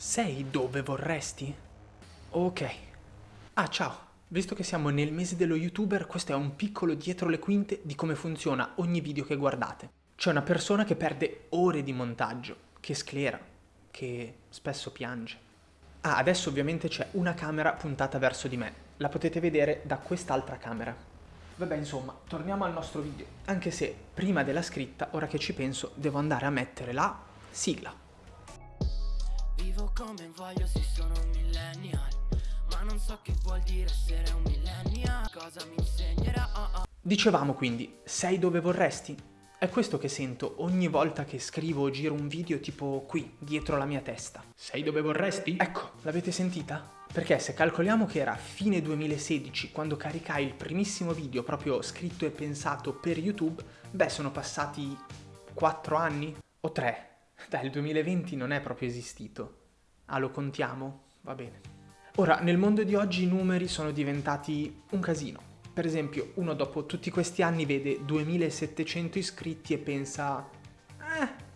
Sei dove vorresti? Ok. Ah, ciao. Visto che siamo nel mese dello youtuber, questo è un piccolo dietro le quinte di come funziona ogni video che guardate. C'è una persona che perde ore di montaggio, che sclera, che spesso piange. Ah, adesso ovviamente c'è una camera puntata verso di me. La potete vedere da quest'altra camera. Vabbè, insomma, torniamo al nostro video. Anche se prima della scritta, ora che ci penso, devo andare a mettere la sigla. Come voglio se sono un millennial Ma non so che vuol dire essere un millennial Cosa mi insegnerà oh, oh. Dicevamo quindi, sei dove vorresti? È questo che sento ogni volta che scrivo o giro un video tipo qui, dietro la mia testa. Sei dove vorresti? Ecco, l'avete sentita? Perché se calcoliamo che era fine 2016 quando caricai il primissimo video proprio scritto e pensato per YouTube, beh sono passati 4 anni? O 3? Dai, il 2020 non è proprio esistito. Ah, lo contiamo? Va bene. Ora, nel mondo di oggi i numeri sono diventati un casino. Per esempio, uno dopo tutti questi anni vede 2700 iscritti e pensa... Eh...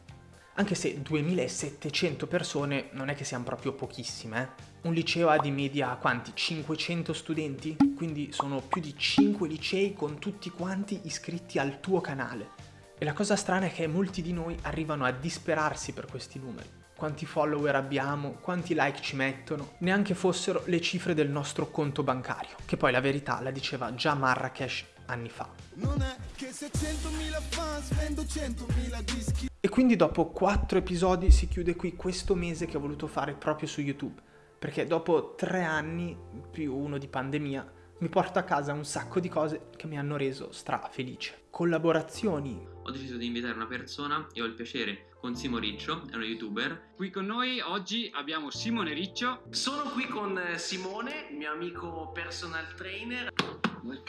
Anche se 2700 persone non è che siano proprio pochissime, eh. Un liceo ha di media quanti? 500 studenti? Quindi sono più di 5 licei con tutti quanti iscritti al tuo canale. E la cosa strana è che molti di noi arrivano a disperarsi per questi numeri. Quanti follower abbiamo, quanti like ci mettono, neanche fossero le cifre del nostro conto bancario, che poi la verità la diceva già Marrakesh anni fa. Non è che se 100.000 fans vendo 100.000 dischi. E quindi dopo 4 episodi si chiude qui questo mese che ho voluto fare proprio su YouTube, perché dopo 3 anni più uno di pandemia mi porto a casa un sacco di cose che mi hanno reso stra felice. Collaborazioni. Ho deciso di invitare una persona e ho il piacere con Simo Riccio, è uno youtuber. Qui con noi oggi abbiamo Simone Riccio. Sono qui con eh, Simone, mio amico personal trainer.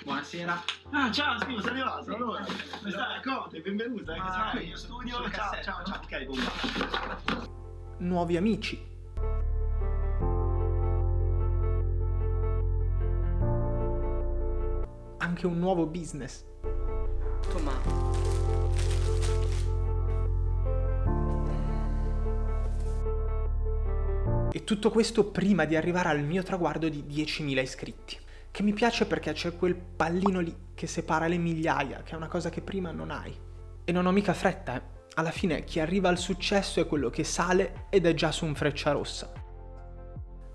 Buonasera. Ah, ciao Simo, sei arrivato? Allora, come stai? Conte, benvenuta. Ah, qui in studio. Ciao, ciao, ciao. Ok, bomba. Nuovi amici. Anche un nuovo business. Tomà. E tutto questo prima di arrivare al mio traguardo di 10.000 iscritti. Che mi piace perché c'è quel pallino lì che separa le migliaia, che è una cosa che prima non hai. E non ho mica fretta, eh. Alla fine chi arriva al successo è quello che sale ed è già su un freccia rossa.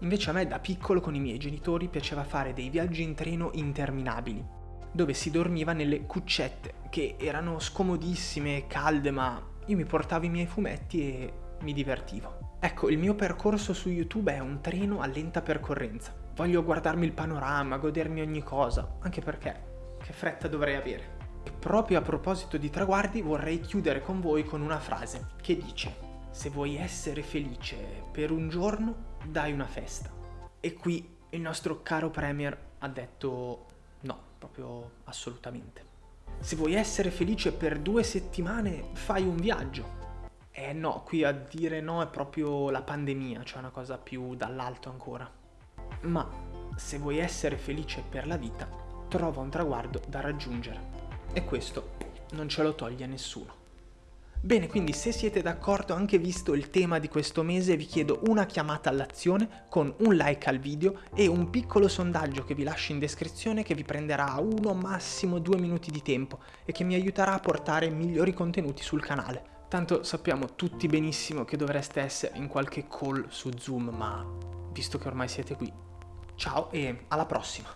Invece a me da piccolo con i miei genitori piaceva fare dei viaggi in treno interminabili dove si dormiva nelle cuccette, che erano scomodissime e calde, ma io mi portavo i miei fumetti e mi divertivo. Ecco, il mio percorso su YouTube è un treno a lenta percorrenza. Voglio guardarmi il panorama, godermi ogni cosa, anche perché che fretta dovrei avere. E proprio a proposito di traguardi vorrei chiudere con voi con una frase che dice se vuoi essere felice per un giorno, dai una festa. E qui il nostro caro Premier ha detto no proprio assolutamente. Se vuoi essere felice per due settimane, fai un viaggio. Eh no, qui a dire no è proprio la pandemia, cioè una cosa più dall'alto ancora. Ma se vuoi essere felice per la vita, trova un traguardo da raggiungere. E questo non ce lo toglie nessuno. Bene, quindi se siete d'accordo anche visto il tema di questo mese vi chiedo una chiamata all'azione con un like al video e un piccolo sondaggio che vi lascio in descrizione che vi prenderà uno massimo due minuti di tempo e che mi aiuterà a portare migliori contenuti sul canale. Tanto sappiamo tutti benissimo che dovreste essere in qualche call su Zoom, ma visto che ormai siete qui, ciao e alla prossima!